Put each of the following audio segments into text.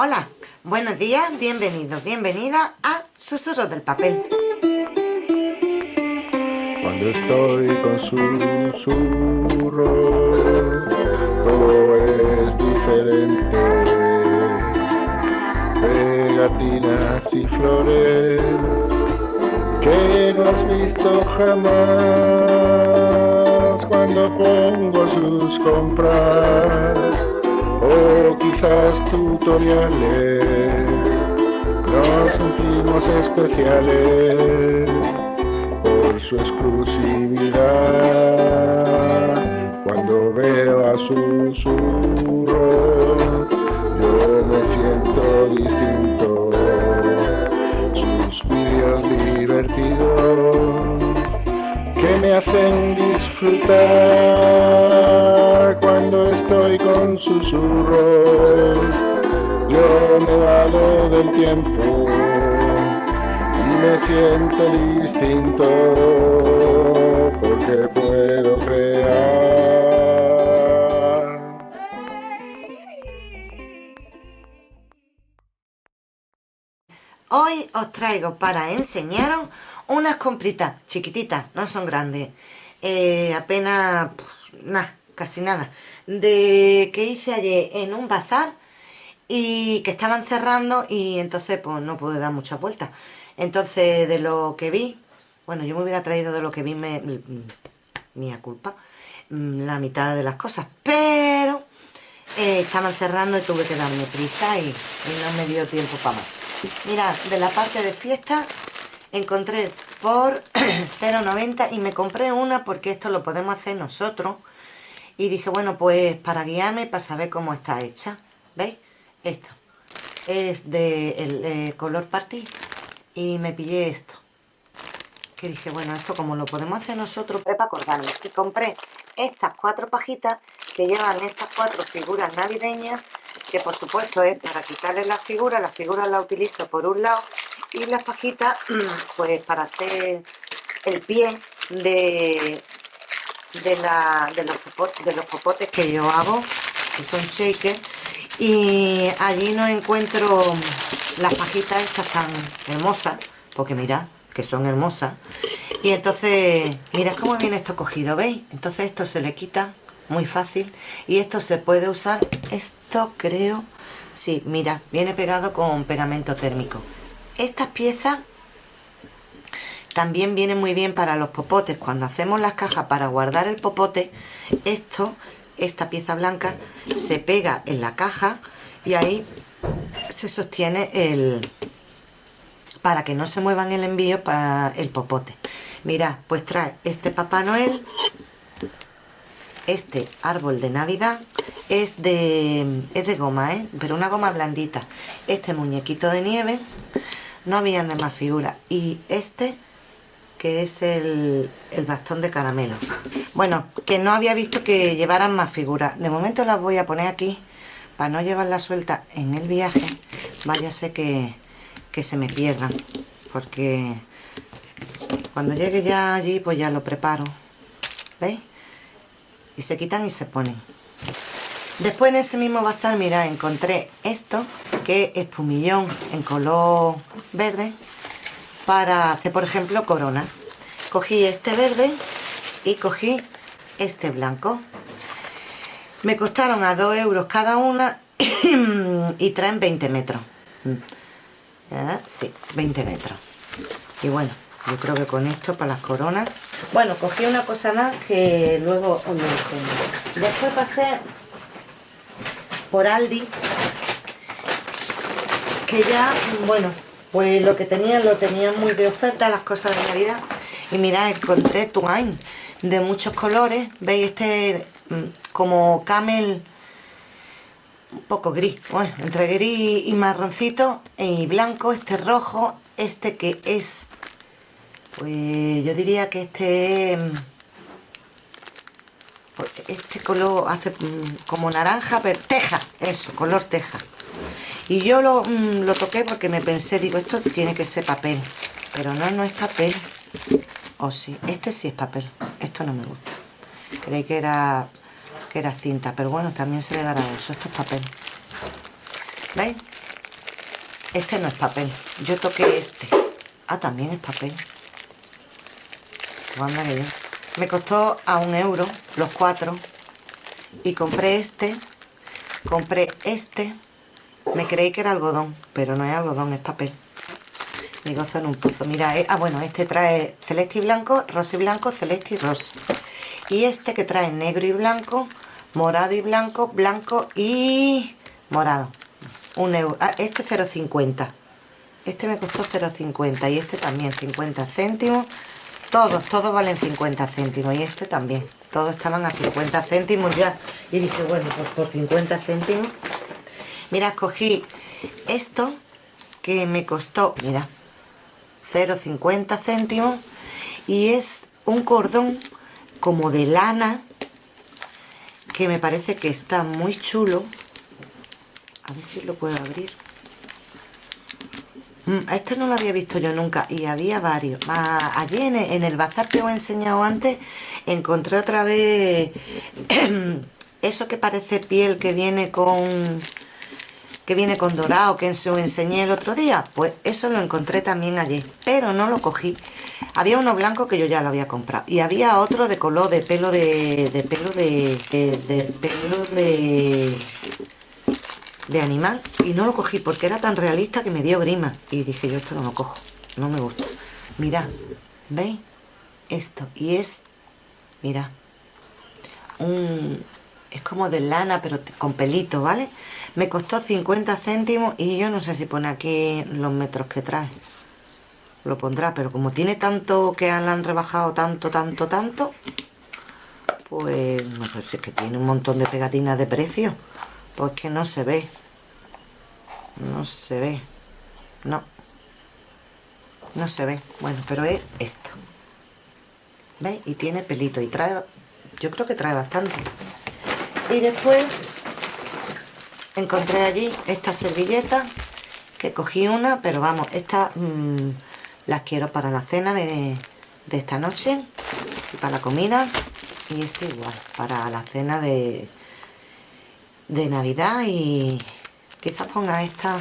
Hola, buenos días, bienvenidos, bienvenidas a Susurros del Papel. Cuando estoy con susurros, todo es diferente. Pegatinas y flores que no has visto jamás cuando pongo sus compras o quizás tutoriales. Nos sentimos especiales por su exclusividad. Cuando veo a susurro, yo me siento distinto. Sus vídeos divertidos que me hacen disfrutar del tiempo. Me siento distinto porque puedo crear. Hoy os traigo para enseñaros unas compritas chiquititas, no son grandes, eh, apenas, nada, casi nada, de que hice ayer en un bazar y que estaban cerrando y entonces pues no pude dar muchas vueltas. Entonces de lo que vi, bueno yo me hubiera traído de lo que vi, me, mía culpa, la mitad de las cosas, pero eh, estaban cerrando y tuve que darme prisa y, y no me dio tiempo para más. Mirad, de la parte de fiesta encontré por 0,90 y me compré una porque esto lo podemos hacer nosotros y dije, bueno, pues para guiarme, para saber cómo está hecha, ¿veis? Esto. Es de el, eh, color party y me pillé esto. Que dije, bueno, esto como lo podemos hacer nosotros, para acordarme. Y compré estas cuatro pajitas que llevan estas cuatro figuras navideñas que por supuesto es para quitarle las figuras, las figuras las utilizo por un lado y las pajitas pues para hacer el pie de, de, la, de, los, de los popotes que yo hago que son shakers y allí no encuentro las pajitas estas tan hermosas porque mirad que son hermosas. Y entonces mirad cómo viene esto cogido ¿veis? entonces esto se le quita muy fácil y esto se puede usar esto creo sí, mira, viene pegado con pegamento térmico. Estas piezas también vienen muy bien para los popotes. Cuando hacemos las cajas para guardar el popote esto, esta pieza blanca se pega en la caja y ahí se sostiene el para que no se muevan el envío para el popote mirad, pues trae este Papá Noel este árbol de Navidad es de, es de goma, ¿eh? pero una goma blandita. Este muñequito de nieve, no había de más figuras. Y este, que es el, el bastón de caramelo. Bueno, que no había visto que llevaran más figuras. De momento las voy a poner aquí, para no llevarlas suelta en el viaje. Váyase que, que se me pierdan, porque cuando llegue ya allí, pues ya lo preparo. ¿Veis? y se quitan y se ponen después en ese mismo bazar mira encontré esto que es pumillón en color verde para hacer por ejemplo corona. Cogí este verde y cogí este blanco. Me costaron a 2 euros cada una y traen 20 metros. ¿Ya? sí, 20 metros. Y bueno yo creo que con esto para las coronas. Bueno, cogí una cosa más que luego después pasé por Aldi que ya, bueno pues lo que tenían lo tenían muy de oferta las cosas de Navidad. Y mirad, encontré Twine de muchos colores. Veis este mm, como camel un poco gris, bueno, entre gris y marroncito y blanco, este rojo, este que es pues yo diría que este pues este color hace mm, como naranja pero teja eso color teja y yo lo, mm, lo toqué porque me pensé digo esto tiene que ser papel pero no no es papel o sí este sí es papel esto no me gusta creí que era que era cinta pero bueno también se le dará eso esto es papel ¿veis? este no es papel. Yo toqué este. Ah, también es papel. Me costó a un euro los cuatro. Y compré este. Compré este. Me creí que era algodón, pero no es algodón, es papel. Mi gozo en un pozo. Mira, eh, ah, bueno, este trae celeste y blanco, rosa y blanco, celeste y rosa. Y este que trae negro y blanco, morado y blanco, blanco y morado. Un euro. Ah, este 0,50. Este me costó 0,50 y este también 50 céntimos. Todos, todos valen 50 céntimos y este también. Todos estaban a 50 céntimos ya. Y dije, bueno, pues por 50 céntimos. Mira, escogí esto que me costó, mira, 0,50 céntimos y es un cordón como de lana que me parece que está muy chulo. A ver si lo puedo abrir. Mm, este no lo había visto yo nunca y había varios. Ah, allí en en el bazar que os he enseñado antes encontré otra vez eso que parece piel que viene con que viene con dorado que os enseñé el otro día pues eso lo encontré también allí pero no lo cogí. Había uno blanco que yo ya lo había comprado y había otro de color de pelo de, de pelo de, de, pelo de de animal y no lo cogí porque era tan realista que me dio grima y dije yo esto no lo cojo no me gusta. Mira veis esto y es mira un es como de lana pero con pelito vale me costó 50 céntimos y yo no sé si pone aquí los metros que trae. Lo pondrá, pero como tiene tanto que la han rebajado tanto, tanto, tanto, pues no sé si es que tiene un montón de pegatinas de precio. Pues que no se ve. No se ve. No. No se ve. Bueno, pero es esto. ¿Veis? Y tiene pelito. Y trae... Yo creo que trae bastante. Y después encontré allí esta servilleta que cogí una pero vamos estas mm, las quiero para la cena de, esta noche y para la comida y este igual para la cena de de navidad y quizás ponga esta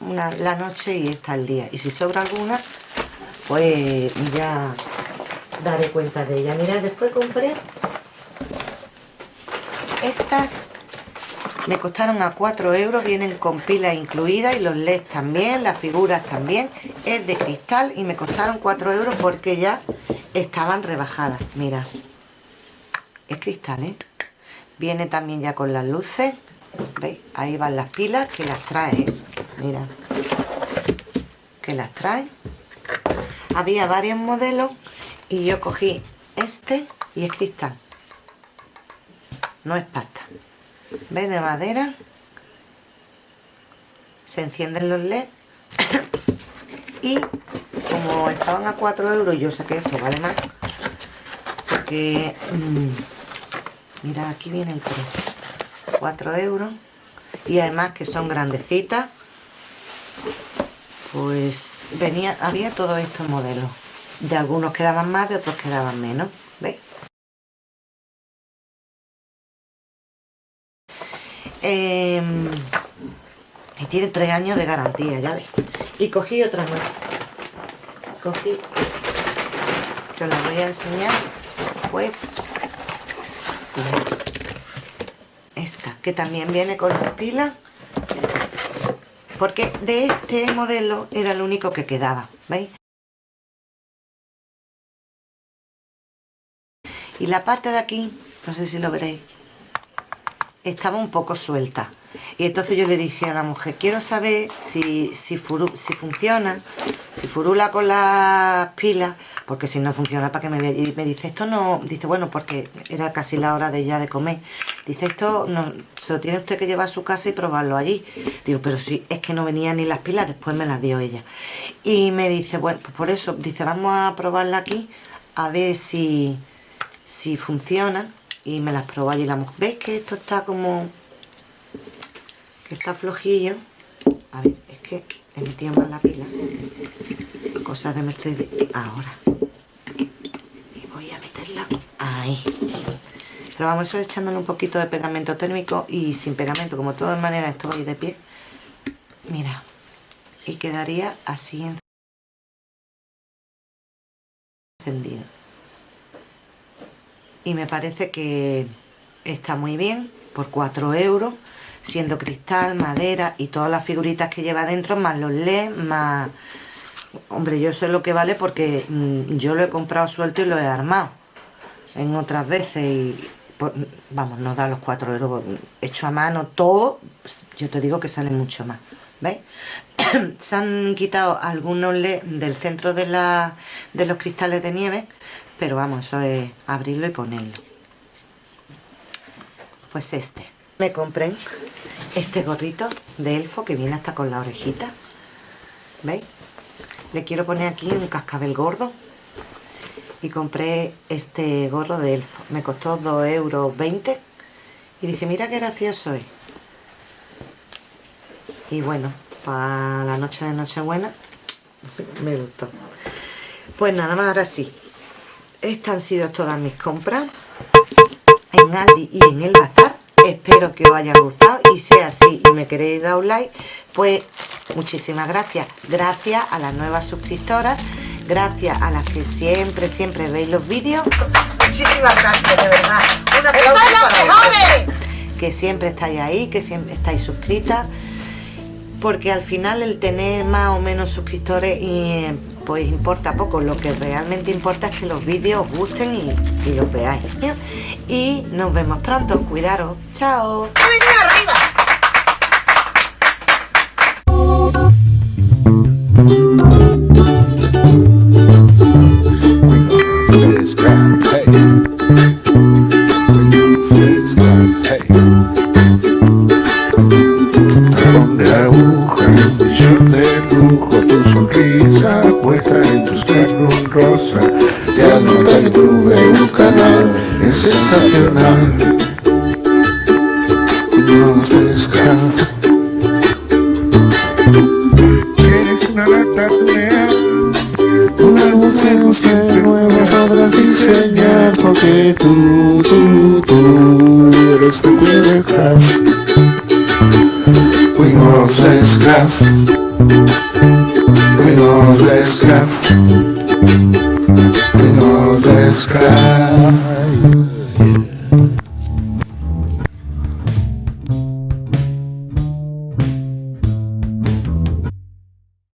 una, la noche y esta el día. Y si sobra alguna pues ya daré cuenta de ella. Mira después compré estas me costaron a 4 euros, vienen con pila incluida y los LEDs también, las figuras también. Es de cristal y me costaron 4 euros porque ya estaban rebajadas. Mira, es cristal, ¿eh? Viene también ya con las luces. ¿Veis? Ahí van las pilas que las trae, ¿eh? Mira. Que las trae. Había varios modelos y yo cogí este y es cristal. No es pasta. ¿Ves? De madera. Se encienden los LED. y como estaban a 4 euros, yo saqué esto, vale más. Porque, mm, mira, aquí viene el precio. 4 euros. Y además que son grandecitas. Pues venía, había todos estos modelos. De algunos quedaban más, de otros quedaban menos. Em, y tiene tres años de garantía, ya ves. Y cogí otra más. Cogí esta. Te voy a enseñar. Pues esta, que también viene con las pilas. Porque de este modelo era el único que quedaba, ¿veis? Y la parte de aquí, no sé si lo veréis, estaba un poco suelta. Y entonces yo le dije a la mujer, quiero saber si, si, funciona, si furula con las pilas, porque si no funciona, ¿para que me Y me dice, esto no... Dice, bueno, porque era casi la hora de ya de comer. Dice, esto no, se lo tiene usted que llevar a su casa y probarlo allí. Digo, pero si es que no venían ni las pilas, después me las dio ella. Y me dice, bueno, pues por eso, dice, vamos a probarla aquí, a ver si, si funciona y me las probáis. Y la mujer veis que esto está como que está flojillo a ver, es que he metido más la pila. Cosas de Mercedes. Ahora. Y voy a meterla ahí. Pero vamos eso echándole un poquito de pegamento térmico y sin pegamento. Como de todas maneras estoy de pie. Mira. Y quedaría así encendido y me parece que está muy bien por 4 euros siendo cristal, madera y todas las figuritas que lleva dentro más los LEDs, más... Hombre, yo sé lo que vale porque mm, yo lo he comprado suelto y lo he armado en otras veces y vamos, nos da los 4 euros hecho a mano todo, yo te digo que sale mucho más ¿veis? se han quitado algunos LED del centro de, la, de los cristales de nieve pero vamos, eso es abrirlo y ponerlo. Pues este. Me compré este gorrito de elfo que viene hasta con la orejita. ¿veis? le quiero poner aquí un cascabel gordo. Y compré este gorro de elfo. Me costó 2,20 euros y dije mira qué gracioso es y bueno para la noche de Nochebuena me gustó. Pues nada más ahora sí estas han sido todas mis compras en Aldi y en el bazar. Espero que os haya gustado y sea así y me queréis dar un like pues muchísimas gracias. Gracias a las nuevas suscriptoras gracias a las que siempre siempre veis los vídeos. Muchísimas gracias de verdad. Un aplauso para que siempre estáis ahí que siempre estáis suscritas porque al final el tener más o menos suscriptores y pues importa poco, lo que realmente importa es que los vídeos os gusten y, los veáis. Y nos vemos pronto, cuidaros, chao. tu, tu, tu eres un Queen of Craft Queen of Craft Queen of Craft Queen of Craft